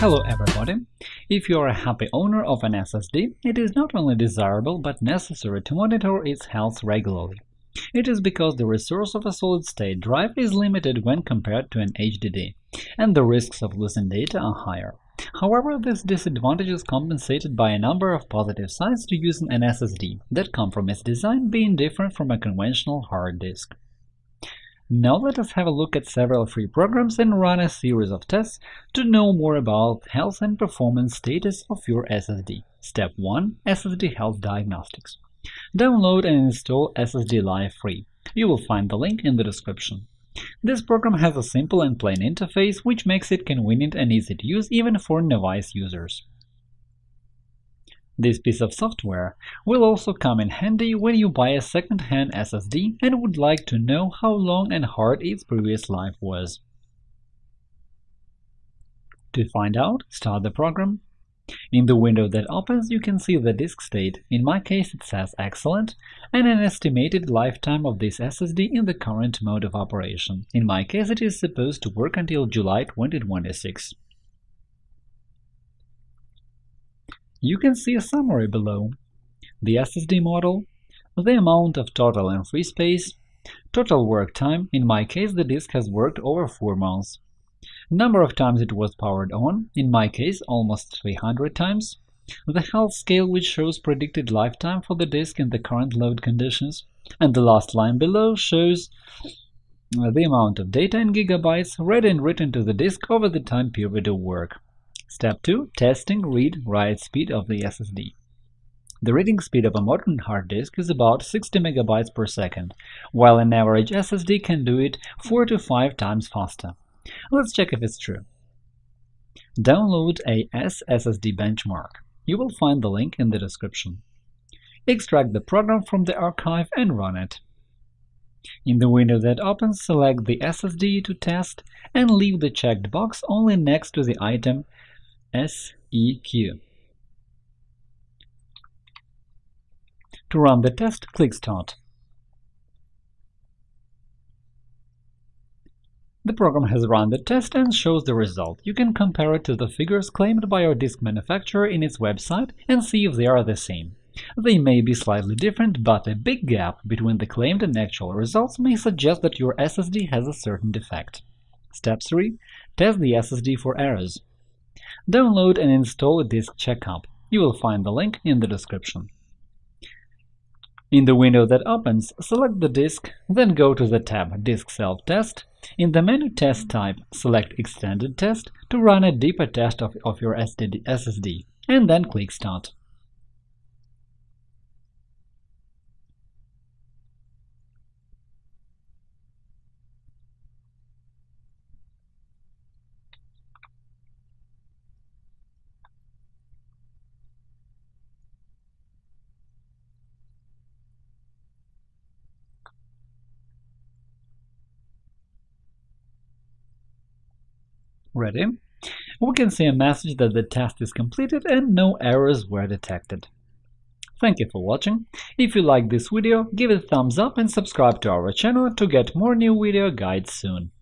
Hello everybody! If you are a happy owner of an SSD, it is not only desirable but necessary to monitor its health regularly. It is because the resource of a solid-state drive is limited when compared to an HDD, and the risks of losing data are higher. However, this disadvantage is compensated by a number of positive sides to using an SSD that come from its design being different from a conventional hard disk. Now let us have a look at several free programs and run a series of tests to know more about health and performance status of your SSD. Step 1. SSD Health Diagnostics Download and install SSD Life free. You will find the link in the description. This program has a simple and plain interface, which makes it convenient and easy to use even for novice users. This piece of software will also come in handy when you buy a second-hand SSD and would like to know how long and hard its previous life was. To find out, start the program. In the window that opens, you can see the disk state, in my case it says Excellent, and an estimated lifetime of this SSD in the current mode of operation. In my case it is supposed to work until July 2026. You can see a summary below. The SSD model, the amount of total and free space, total work time – in my case the disk has worked over 4 months, number of times it was powered on – in my case almost 300 times, the health scale which shows predicted lifetime for the disk in the current load conditions, and the last line below shows the amount of data in gigabytes read and written to the disk over the time period of work. Step 2. Testing read-write speed of the SSD. The reading speed of a modern hard disk is about 60 MB per second, while an average SSD can do it 4 to 5 times faster. Let's check if it's true. Download AS SSD benchmark. You will find the link in the description. Extract the program from the archive and run it. In the window that opens, select the SSD to test and leave the checked box only next to the item SEQ. To run the test, click Start. The program has run the test and shows the result. You can compare it to the figures claimed by your disk manufacturer in its website and see if they are the same. They may be slightly different, but a big gap between the claimed and actual results may suggest that your SSD has a certain defect. Step 3. Test the SSD for errors. Download and install Disk Checkup. You will find the link in the description. In the window that opens, select the disk, then go to the tab Disk Self-Test. In the menu Test type, select Extended Test to run a deeper test of, of your SSD, and then click Start. Ready? We can see a message that the test is completed and no errors were detected. Thank you for watching. If you like this video, give it a thumbs up and subscribe to our channel to get more new video guides soon.